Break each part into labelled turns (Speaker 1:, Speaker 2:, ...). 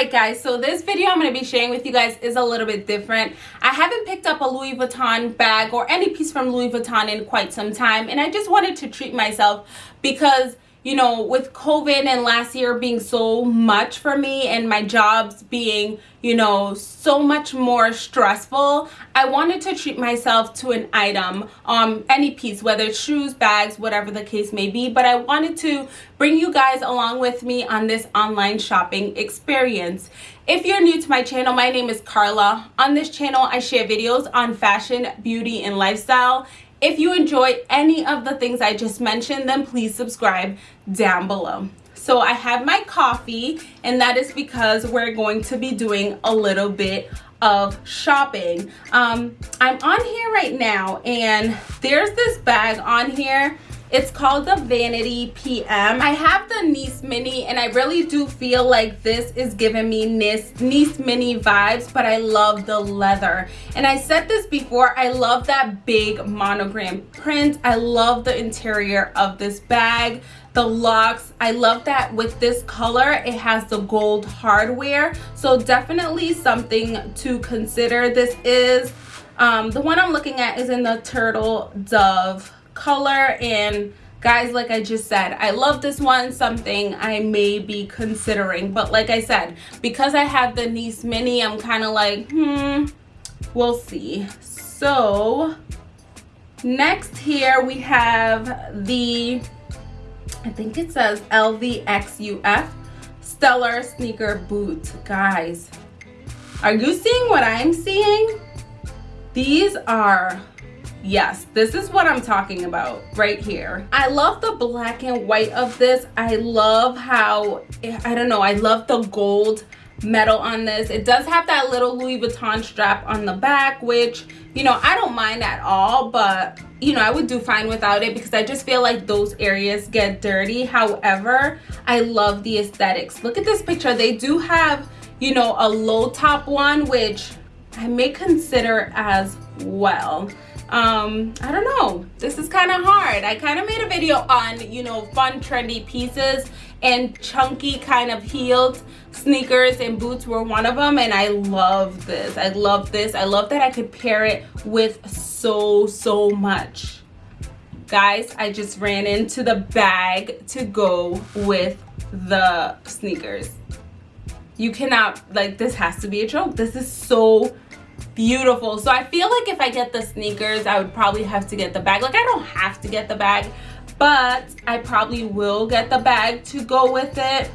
Speaker 1: right guys so this video i'm going to be sharing with you guys is a little bit different. I haven't picked up a louis vuitton bag or any piece from louis vuitton in quite some time and i just wanted to treat myself because you know, with COVID and last year being so much for me and my jobs being, you know, so much more stressful, I wanted to treat myself to an item, um, any piece, whether it's shoes, bags, whatever the case may be. But I wanted to bring you guys along with me on this online shopping experience. If you're new to my channel, my name is Carla. On this channel, I share videos on fashion, beauty, and lifestyle if you enjoy any of the things I just mentioned, then please subscribe down below. So I have my coffee and that is because we're going to be doing a little bit of shopping. Um, I'm on here right now and there's this bag on here it's called the Vanity PM. I have the Nice Mini and I really do feel like this is giving me Nice, Nice Mini vibes, but I love the leather. And I said this before, I love that big monogram print. I love the interior of this bag the locks i love that with this color it has the gold hardware so definitely something to consider this is um, the one i'm looking at is in the turtle dove color and guys like i just said i love this one something i may be considering but like i said because i have the nice mini i'm kind of like hmm we'll see. So next here we have the i think it says lvxuf stellar sneaker boot. Guys are you seeing what i'm seeing? These are yes this is what i'm talking about right here. I love the black and white of this. I love how i don't know i love the gold metal on this. It does have that little louis vuitton strap on the back which you know i don't mind at all but you know i would do fine without it because i just feel like those areas get dirty. However i love the aesthetics. Look at this picture. They do have you know a low top one which i may consider as well um i don't know. This is kind of hard. I kind of made a video on you know fun trendy pieces and chunky kind of heeled sneakers and boots were one of them and i love this. I love this. I love that i could pair it with so so much. Guys i just ran into the bag to go with the sneakers. You cannot like this has to be a joke. This is so beautiful. So i feel like if i get the sneakers i would probably have to get the bag. Like i don't have to get the bag but i probably will get the bag to go with it.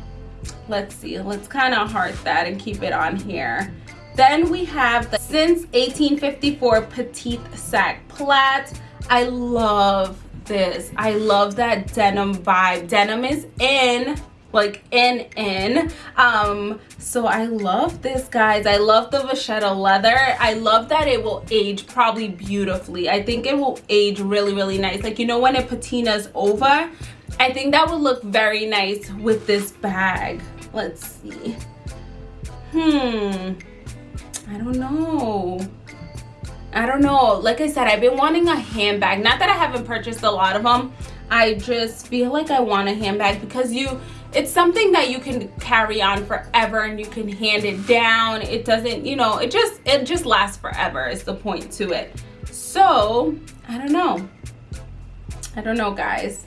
Speaker 1: Let's see. Let's kind of heart that and keep it on here. Then we have the since 1854 petite sac plat i love this. I love that denim vibe. Denim is in like in in. Um so i love this guys. I love the vachetta leather. I love that it will age probably beautifully. I think it will age really really nice. Like you know when it patinas over i think that would look very nice with this bag. Let's see. Hmm. I don't know. I don't know. Like I said, I've been wanting a handbag. Not that I haven't purchased a lot of them. I just feel like I want a handbag because you it's something that you can carry on forever and you can hand it down. It doesn't you know it just it just lasts forever is the point to it. So i don't know. I don't know guys.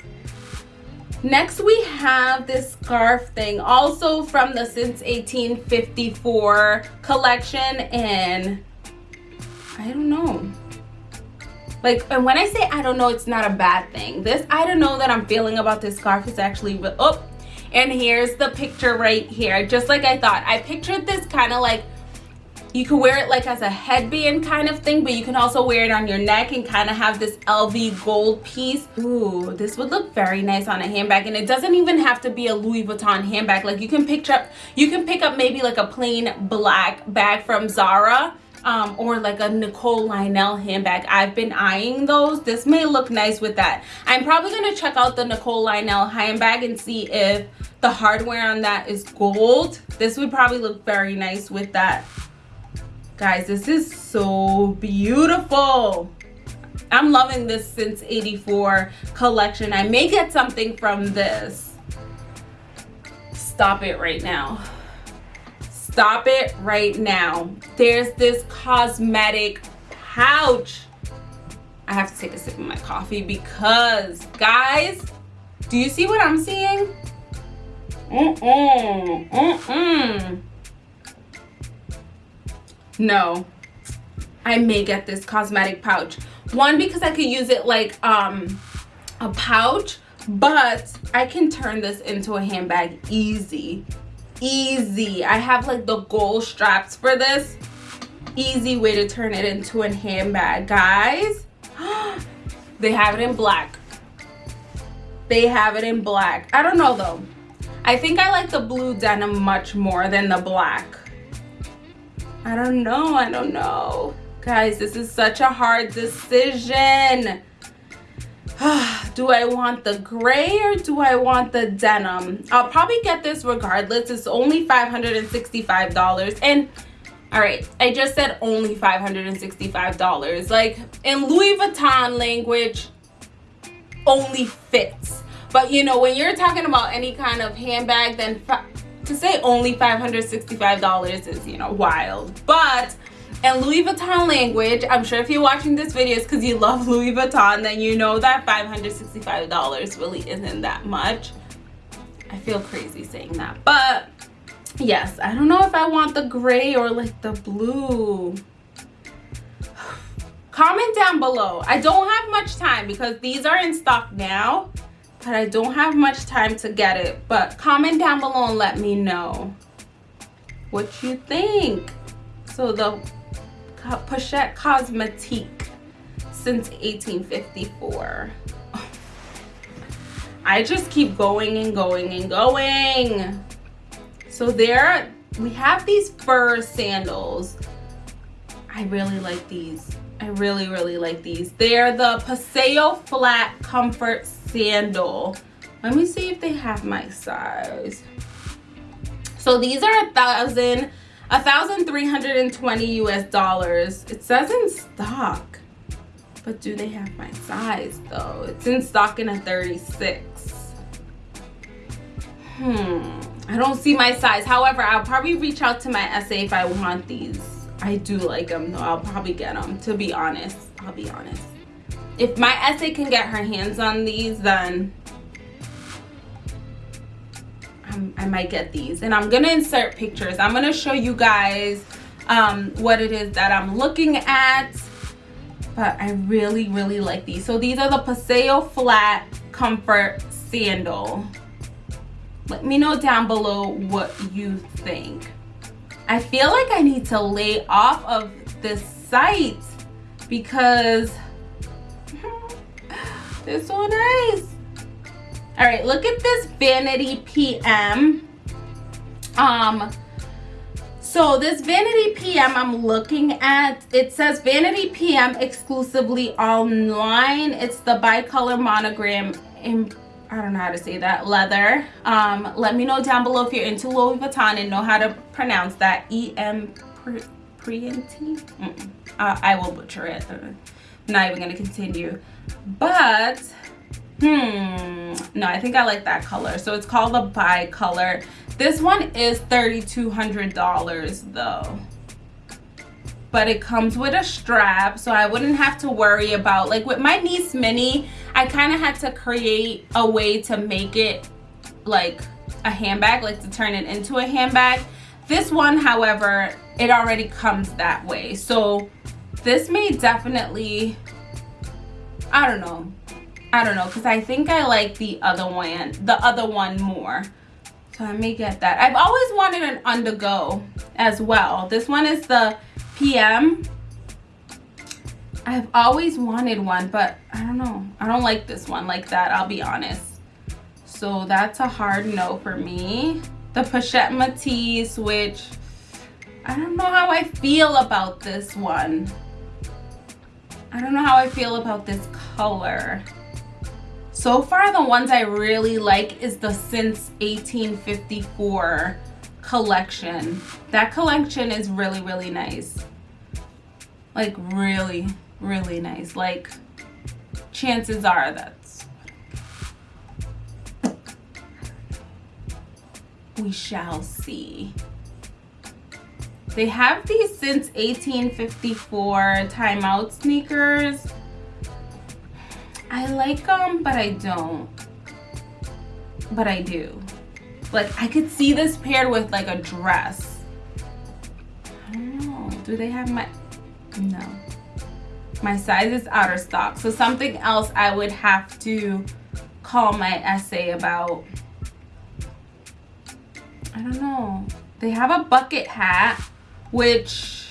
Speaker 1: Next we have this scarf thing also from the since 1854 collection and i don't know. Like and when i say i don't know it's not a bad thing. This i don't know that i'm feeling about this scarf. Is actually oh and here's the picture right here. Just like i thought. I pictured this kind of like you can wear it like as a headband kind of thing but you can also wear it on your neck and kind of have this lv gold piece. Ooh, this would look very nice on a handbag and it doesn't even have to be a louis vuitton handbag. Like you can picture up you can pick up maybe like a plain black bag from zara um, or like a Nicole Lionel handbag. I've been eyeing those. This may look nice with that. I'm probably going to check out the Nicole Lionel handbag and see if the hardware on that is gold. This would probably look very nice with that. Guys, this is so beautiful. I'm loving this since 84 collection. I may get something from this. Stop it right now stop it right now. There's this cosmetic pouch. I have to take a sip of my coffee because, guys, do you see what I'm seeing? Mm-mm, mm-mm. No, I may get this cosmetic pouch. One, because I could use it like um, a pouch, but I can turn this into a handbag easy. Easy. I have like the gold straps for this. Easy way to turn it into a handbag. Guys, they have it in black. They have it in black. I don't know though. I think I like the blue denim much more than the black. I don't know. I don't know. Guys, this is such a hard decision. do I want the gray or do I want the denim? I'll probably get this regardless. It's only $565. And all right, I just said only $565. Like in Louis Vuitton language, only fits. But you know, when you're talking about any kind of handbag, then to say only $565 is, you know, wild. But in Louis Vuitton language, I'm sure if you're watching this video it's because you love Louis Vuitton, then you know that $565 really isn't that much. I feel crazy saying that. But yes, I don't know if I want the gray or like the blue. Comment down below. I don't have much time because these are in stock now but I don't have much time to get it. But comment down below and let me know what you think. So the Pochette Cosmetique since 1854. I just keep going and going and going. So there, we have these fur sandals. I really like these. I really, really like these. They're the Paseo Flat Comfort sandal let me see if they have my size so these are a thousand a thousand three hundred and twenty us dollars. It says in stock but do they have my size though? It's in stock in a 36 hmm i don't see my size. However i'll probably reach out to my sa if i want these. I do like them though. I'll probably get them to be honest. I'll be honest. If my SA can get her hands on these, then I might get these. And I'm gonna insert pictures. I'm gonna show you guys um, what it is that I'm looking at. But I really, really like these. So these are the Paseo Flat Comfort Sandal. Let me know down below what you think. I feel like I need to lay off of this site because they're so nice. All right, look at this Vanity PM. Um, so this Vanity PM I'm looking at, it says Vanity PM exclusively online. It's the bicolor monogram in, I don't know how to say that, leather. Um, let me know down below if you're into Louis Vuitton and know how to pronounce that. E-M Prienti? Mm -mm. Uh, I will butcher it. I'm not even gonna continue but hmm. No i think i like that color. So it's called the bi color this one is $3200 though. But it comes with a strap so i wouldn't have to worry about like with my nice mini i kind of had to create a way to make it like a handbag like to turn it into a handbag. This one however it already comes that way. So this may definitely I don't know. I don't know because I think I like the other one, the other one more. So I may get that. I've always wanted an OnTheGo as well. This one is the PM. I've always wanted one, but I don't know. I don't like this one like that, I'll be honest. So that's a hard no for me. The Pochette Métis, which I don't know how I feel about this one. I don't know how I feel about this color. So far, the ones I really like is the Since 1854 collection. That collection is really, really nice. Like really, really nice. Like chances are that's we shall see. They have these since 1854 timeout sneakers. I like them, but I don't. But I do. Like, I could see this paired with like a dress. I don't know. Do they have my... No. My size is out of stock. So something else I would have to call my SA about. I don't know. They have a bucket hat, which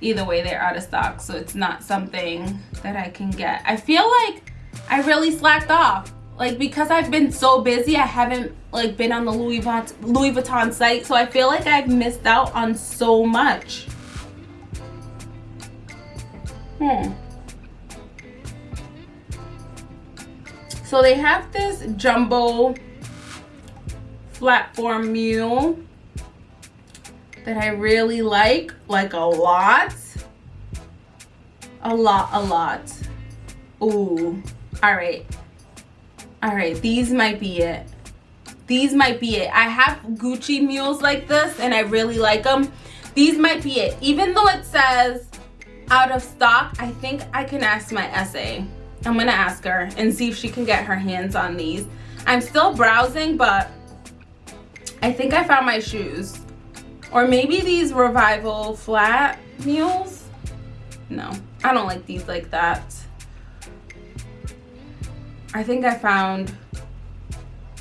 Speaker 1: either way they're out of stock. So it's not something that I can get. I feel like I really slacked off. Like because I've been so busy, I haven't like been on the Louis Vuitton, Louis Vuitton site. So I feel like I've missed out on so much. Hmm. So they have this jumbo platform mule that I really like, like a lot. A lot, a lot. Ooh, all right. All right, these might be it. These might be it. I have Gucci mules like this and I really like them. These might be it. Even though it says out of stock, I think I can ask my SA. I'm gonna ask her and see if she can get her hands on these. I'm still browsing, but I think I found my shoes. Or maybe these Revival flat mules. No, I don't like these like that. I think I found,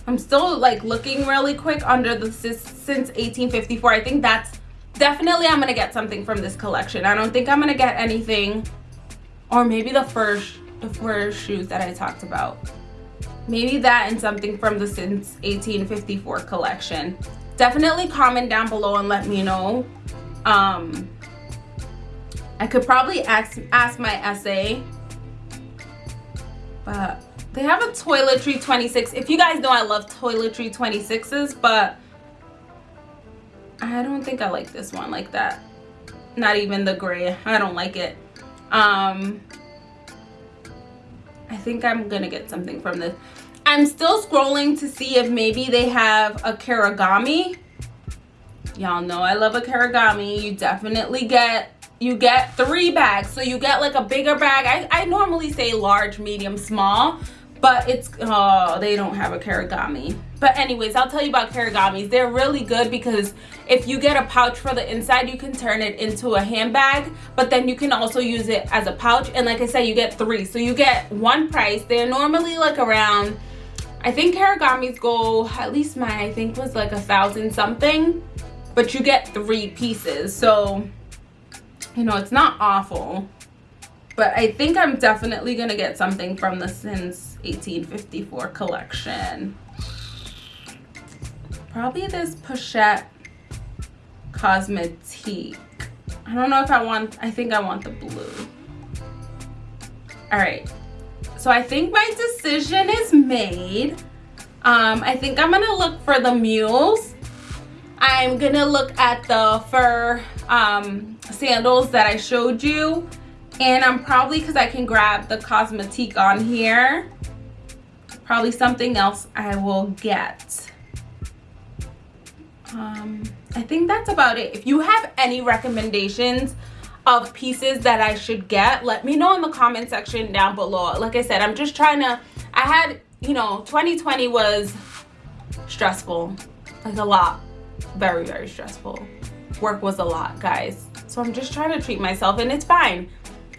Speaker 1: I'm still like looking really quick under the since 1854. I think that's definitely I'm gonna get something from this collection. I don't think I'm gonna get anything, or maybe the first the four shoes that I talked about. Maybe that and something from the Since 1854 collection. Definitely comment down below and let me know. Um, I could probably ask, ask my SA. But they have a toiletry 26. If you guys know I love toiletry 26s, but I don't think I like this one like that. Not even the gray. I don't like it. Um, I think I'm gonna get something from this. I'm still scrolling to see if maybe they have a Kirigami. Y'all know I love a Kirigami. You definitely get you get three bags. So you get like a bigger bag. I, I normally say large, medium, small but it's oh they don't have a kirigami but anyways i'll tell you about kirigamis they're really good because if you get a pouch for the inside you can turn it into a handbag but then you can also use it as a pouch and like i said you get three so you get one price they're normally like around i think kirigamis goal, at least mine i think was like a thousand something but you get three pieces so you know it's not awful but I think I'm definitely going to get something from the Since 1854 collection. Probably this Pochette Cosmetique. I don't know if I want, I think I want the blue. All right, so I think my decision is made. Um, I think I'm gonna look for the mules. I'm gonna look at the fur um, sandals that I showed you and I'm probably because I can grab the Cosmetique on here probably something else I will get um, I think that's about it if you have any recommendations of pieces that I should get let me know in the comment section down below. Like I said I'm just trying to I had you know 2020 was stressful like a lot very very stressful. Work was a lot guys. So I'm just trying to treat myself and it's fine.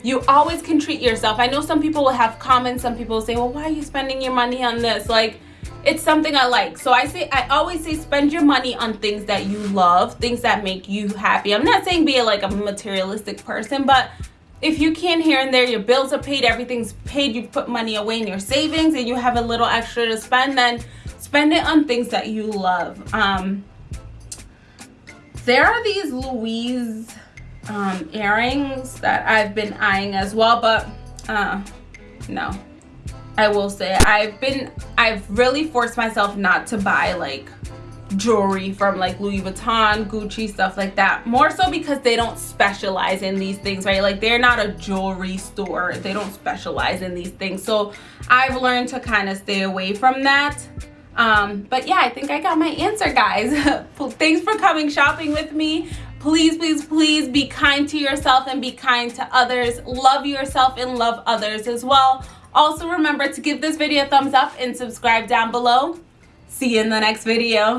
Speaker 1: You always can treat yourself. I know some people will have comments some people say well why are you spending your money on this? Like it's something i like. So i say i always say spend your money on things that you love things that make you happy. I'm not saying be like a materialistic person but if you can here and there your bills are paid everything's paid you put money away in your savings and you have a little extra to spend then spend it on things that you love. Um there are these louise um, earrings that I've been eyeing as well, but uh, no. I will say I've been, I've really forced myself not to buy like jewelry from like Louis Vuitton, Gucci, stuff like that. More so because they don't specialize in these things, right? Like they're not a jewelry store. They don't specialize in these things. So I've learned to kind of stay away from that. Um, but yeah, I think I got my answer, guys. Thanks for coming shopping with me. Please, please, please be kind to yourself and be kind to others. Love yourself and love others as well. Also remember to give this video a thumbs up and subscribe down below. See you in the next video.